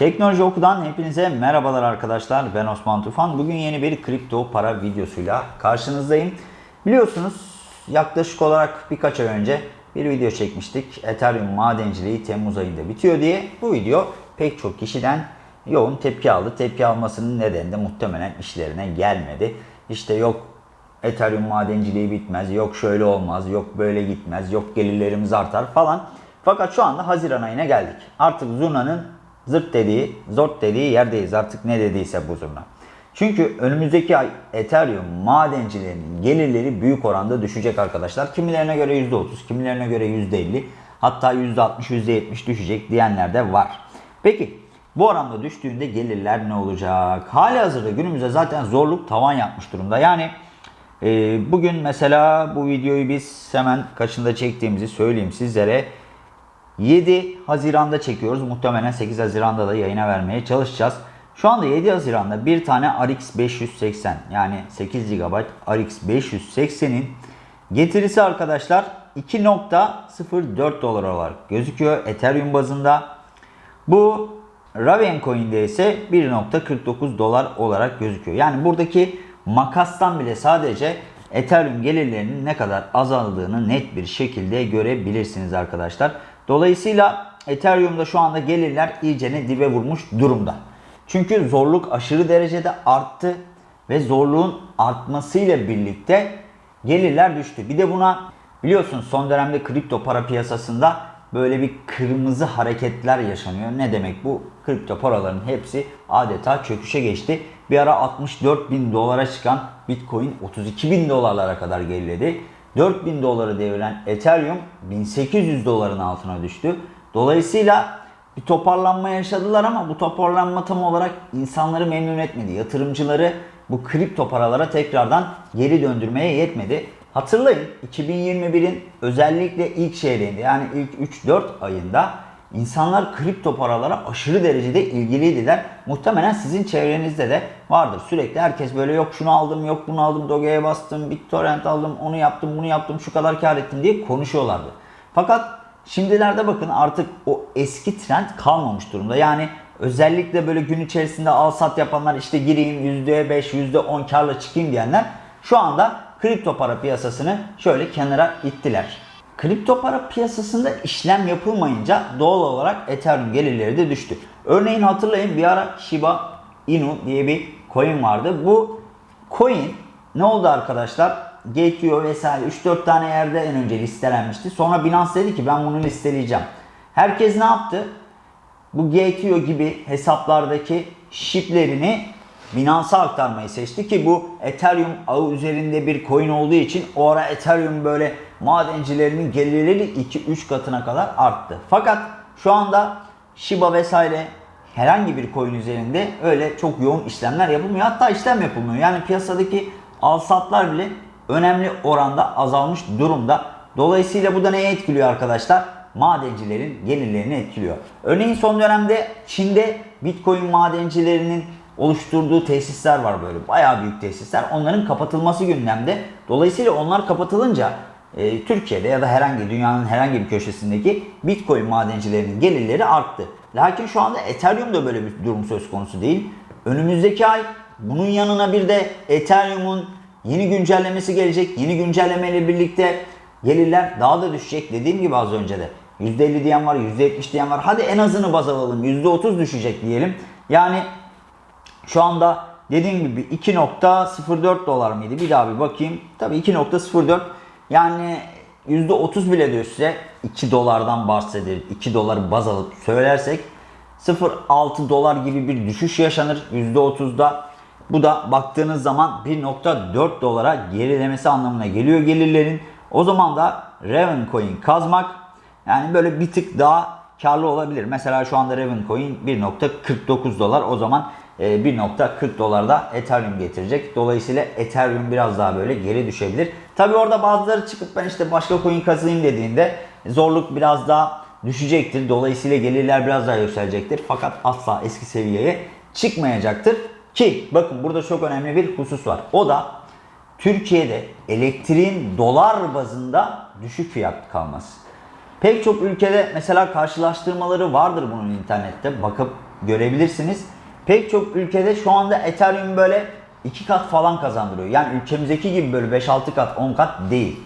Teknoloji Oku'dan hepinize merhabalar arkadaşlar. Ben Osman Tufan. Bugün yeni bir kripto para videosuyla karşınızdayım. Biliyorsunuz yaklaşık olarak birkaç ay önce bir video çekmiştik. Ethereum madenciliği Temmuz ayında bitiyor diye. Bu video pek çok kişiden yoğun tepki aldı. Tepki almasının nedeni de muhtemelen işlerine gelmedi. İşte yok Ethereum madenciliği bitmez, yok şöyle olmaz, yok böyle gitmez, yok gelirlerimiz artar falan. Fakat şu anda Haziran ayına geldik. Artık zurnanın zırt dediği, zort dediği yerdeyiz. Artık ne dediyse bu zurna. Çünkü önümüzdeki ay Ethereum madencilerinin gelirleri büyük oranda düşecek arkadaşlar. Kimilerine göre %30, kimilerine göre %50, hatta %60, %70 düşecek diyenler de var. Peki bu oranda düştüğünde gelirler ne olacak? Hali hazırda günümüzde zaten zorluk tavan yapmış durumda. Yani e, bugün mesela bu videoyu biz hemen kaçında çektiğimizi söyleyeyim sizlere. 7 Haziran'da çekiyoruz. Muhtemelen 8 Haziran'da da yayına vermeye çalışacağız. Şu anda 7 Haziran'da bir tane RX 580 yani 8 GB RX 580'in getirisi arkadaşlar 2.04 dolar olarak gözüküyor Ethereum bazında. Bu Ravencoin'de ise 1.49 dolar olarak gözüküyor. Yani buradaki makastan bile sadece Ethereum gelirlerinin ne kadar azaldığını net bir şekilde görebilirsiniz arkadaşlar. Dolayısıyla Ethereum'da şu anda gelirler iyicene dibe vurmuş durumda. Çünkü zorluk aşırı derecede arttı ve zorluğun artmasıyla birlikte gelirler düştü. Bir de buna biliyorsunuz son dönemde kripto para piyasasında böyle bir kırmızı hareketler yaşanıyor. Ne demek bu? Kripto paraların hepsi adeta çöküşe geçti. Bir ara 64 bin dolara çıkan Bitcoin 32 bin dolarlara kadar geriledi. 4000 doları deviren Ethereum 1800 doların altına düştü. Dolayısıyla bir toparlanma yaşadılar ama bu toparlanma tam olarak insanları memnun etmedi. Yatırımcıları bu kripto paralara tekrardan geri döndürmeye yetmedi. Hatırlayın 2021'in özellikle ilk çeyreğinde yani ilk 3-4 ayında insanlar kripto paralara aşırı derecede ilgiliydiler. Muhtemelen sizin çevrenizde de vardır. Sürekli herkes böyle yok şunu aldım, yok bunu aldım, Doge'ye bastım, BitTorrent aldım, onu yaptım, bunu yaptım, şu kadar kar ettim diye konuşuyorlardı. Fakat şimdilerde bakın artık o eski trend kalmamış durumda. Yani özellikle böyle gün içerisinde al sat yapanlar işte gireyim %5, %10 karla çıkayım diyenler şu anda kripto para piyasasını şöyle kenara ittiler. Kripto para piyasasında işlem yapılmayınca doğal olarak Ethereum gelirleri de düştü. Örneğin hatırlayın bir ara Shiba Inu diye bir coin vardı. Bu coin ne oldu arkadaşlar? Gate.io vesaire 3-4 tane yerde en önce listelenmişti. Sonra Binance dedi ki ben bunu listeleyeceğim. Herkes ne yaptı? Bu Gate.io gibi hesaplardaki shiplerini Binance'a aktarmayı seçti ki bu Ethereum ağı üzerinde bir coin olduğu için o ara Ethereum böyle madencilerinin gelirleri 2-3 katına kadar arttı. Fakat şu anda Shiba vesaire herhangi bir coin üzerinde öyle çok yoğun işlemler yapılmıyor. Hatta işlem yapılmıyor. Yani piyasadaki al satlar bile önemli oranda azalmış durumda. Dolayısıyla bu da neye etkiliyor arkadaşlar? Madencilerin gelirlerini etkiliyor. Örneğin son dönemde Çin'de Bitcoin madencilerinin oluşturduğu tesisler var böyle. Bayağı büyük tesisler. Onların kapatılması gündemde. Dolayısıyla onlar kapatılınca e, Türkiye'de ya da herhangi dünyanın herhangi bir köşesindeki Bitcoin madencilerinin gelirleri arttı. Lakin şu anda Ethereum'da böyle bir durum söz konusu değil. Önümüzdeki ay bunun yanına bir de Ethereum'un yeni güncellemesi gelecek. Yeni güncellemeyle birlikte gelirler daha da düşecek. Dediğim gibi az önce de. %50 diyen var, %70 diyen var. Hadi en azını baz alalım. %30 düşecek diyelim. Yani şu anda dediğim gibi 2.04 dolar mıydı? Bir daha bir bakayım. Tabii 2.04 yani %30 bile düşse 2 dolardan bahsedilir. 2 doları baz alıp söylersek 0.6 dolar gibi bir düşüş yaşanır %30'da. Bu da baktığınız zaman 1.4 dolara gerilemesi anlamına geliyor gelirlerin. O zaman da Ravencoin kazmak yani böyle bir tık daha karlı olabilir. Mesela şu anda Ravencoin 1.49 dolar. O zaman 1.40 dolarda Ethereum getirecek. Dolayısıyla Ethereum biraz daha böyle geri düşebilir. Tabi orada bazıları çıkıp ben işte başka coin kazayım dediğinde zorluk biraz daha düşecektir. Dolayısıyla gelirler biraz daha yükselecektir. Fakat asla eski seviyeye çıkmayacaktır. Ki bakın burada çok önemli bir husus var. O da Türkiye'de elektriğin dolar bazında düşük fiyat kalması. Pek çok ülkede mesela karşılaştırmaları vardır bunun internette bakıp görebilirsiniz. Pek çok ülkede şu anda Ethereum böyle 2 kat falan kazandırıyor. Yani ülkemizdeki gibi böyle 5-6 kat 10 kat değil.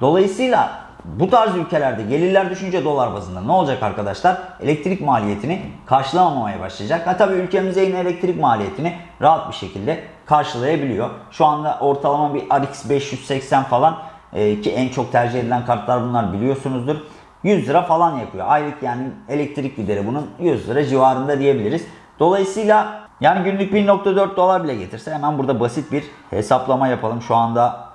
Dolayısıyla bu tarz ülkelerde gelirler düşünce dolar bazında ne olacak arkadaşlar? Elektrik maliyetini karşılamamaya başlayacak. Ha tabii ülkemize yine elektrik maliyetini rahat bir şekilde karşılayabiliyor. Şu anda ortalama bir RX 580 falan e, ki en çok tercih edilen kartlar bunlar biliyorsunuzdur. 100 lira falan yakıyor. Aylık yani elektrik gideri bunun 100 lira civarında diyebiliriz. Dolayısıyla yani günlük 1.4 dolar bile getirse hemen burada basit bir hesaplama yapalım. Şu anda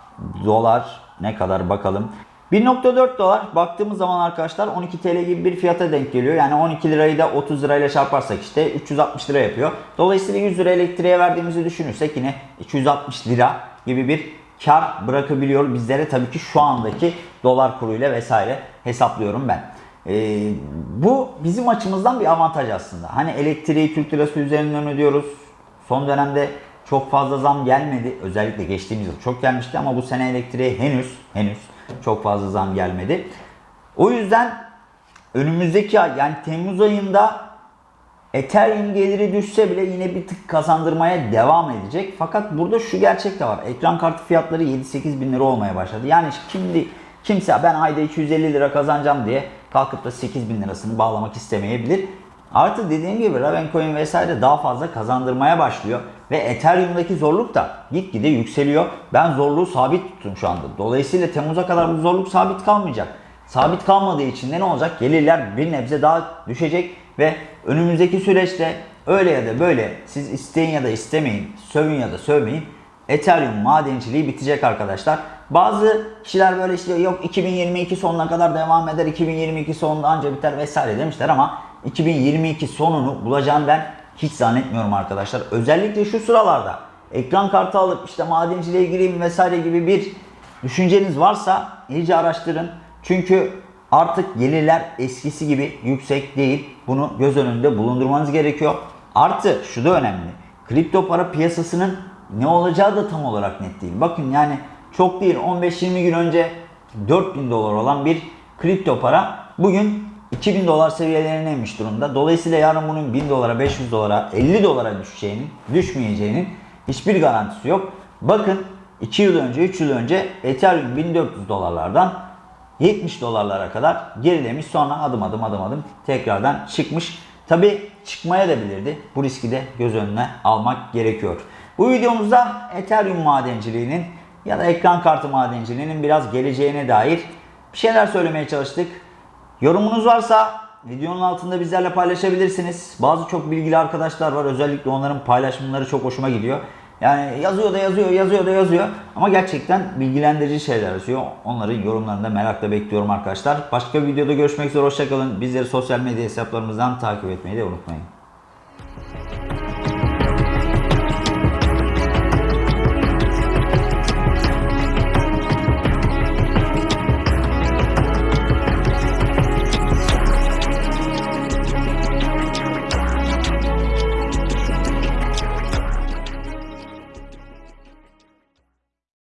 dolar ne kadar bakalım. 1.4 dolar baktığımız zaman arkadaşlar 12 TL gibi bir fiyata denk geliyor. Yani 12 lirayı da 30 lirayla çarparsak işte 360 lira yapıyor. Dolayısıyla 100 lira elektriğe verdiğimizi düşünürsek yine 260 lira gibi bir kar bırakabiliyor bizlere tabii ki şu andaki dolar kuruyla vesaire hesaplıyorum ben. Ee, bu bizim açımızdan bir avantaj aslında. Hani elektriği Türk lirası üzerinden ödüyoruz. Son dönemde çok fazla zam gelmedi. Özellikle geçtiğimiz yıl çok gelmişti ama bu sene elektriğe henüz henüz çok fazla zam gelmedi. O yüzden önümüzdeki ay yani Temmuz ayında Ethereum geliri düşse bile yine bir tık kazandırmaya devam edecek. Fakat burada şu gerçek de var. Ekran kartı fiyatları 7-8 bin lira olmaya başladı. Yani şimdi kimse ben ayda 250 lira kazanacağım diye kalkıp da 8 bin lirasını bağlamak istemeyebilir. Artı dediğim gibi Ravencoin vesaire daha fazla kazandırmaya başlıyor. Ve Ethereum'daki zorluk da gitgide yükseliyor. Ben zorluğu sabit tuttum şu anda. Dolayısıyla Temmuz'a kadar bu zorluk sabit kalmayacak. Sabit kalmadığı için de ne olacak? Gelirler bir nebze daha düşecek ve önümüzdeki süreçte öyle ya da böyle siz isteyin ya da istemeyin, sövün ya da sövmeyin. Ethereum madenciliği bitecek arkadaşlar. Bazı kişiler böyle işte yok 2022 sonuna kadar devam eder, 2022 sonunda anca biter vesaire demişler ama 2022 sonunu bulacağını ben hiç zannetmiyorum arkadaşlar. Özellikle şu sıralarda ekran kartı alıp işte madenciliğe gireyim vesaire gibi bir düşünceniz varsa iyice araştırın. Çünkü artık gelirler eskisi gibi yüksek değil. Bunu göz önünde bulundurmanız gerekiyor. Artı şu da önemli. Kripto para piyasasının ne olacağı da tam olarak net değil. Bakın yani çok değil 15-20 gün önce 4000 dolar olan bir kripto para bugün 2000 dolar seviyelerine inmiş durumda. Dolayısıyla yarın bunun 1000 dolara, 500 dolara, 50 dolara düşeceğinin, düşmeyeceğinin hiçbir garantisi yok. Bakın 2 yıl önce, 3 yıl önce Ethereum 1400 dolarlardan 70 dolarlara kadar gerilemiş. Sonra adım adım adım adım tekrardan çıkmış. Tabi çıkmaya da bilirdi. Bu riski de göz önüne almak gerekiyor. Bu videomuzda Ethereum madenciliğinin ya da ekran kartı madenciliğinin biraz geleceğine dair bir şeyler söylemeye çalıştık. Yorumunuz varsa videonun altında bizlerle paylaşabilirsiniz. Bazı çok bilgili arkadaşlar var. Özellikle onların paylaşımları çok hoşuma gidiyor. Yani yazıyor da yazıyor, yazıyor da yazıyor. Ama gerçekten bilgilendirici şeyler yazıyor. Onların yorumlarını da merakla bekliyorum arkadaşlar. Başka bir videoda görüşmek üzere. Hoşçakalın. Bizleri sosyal medya hesaplarımızdan takip etmeyi de unutmayın.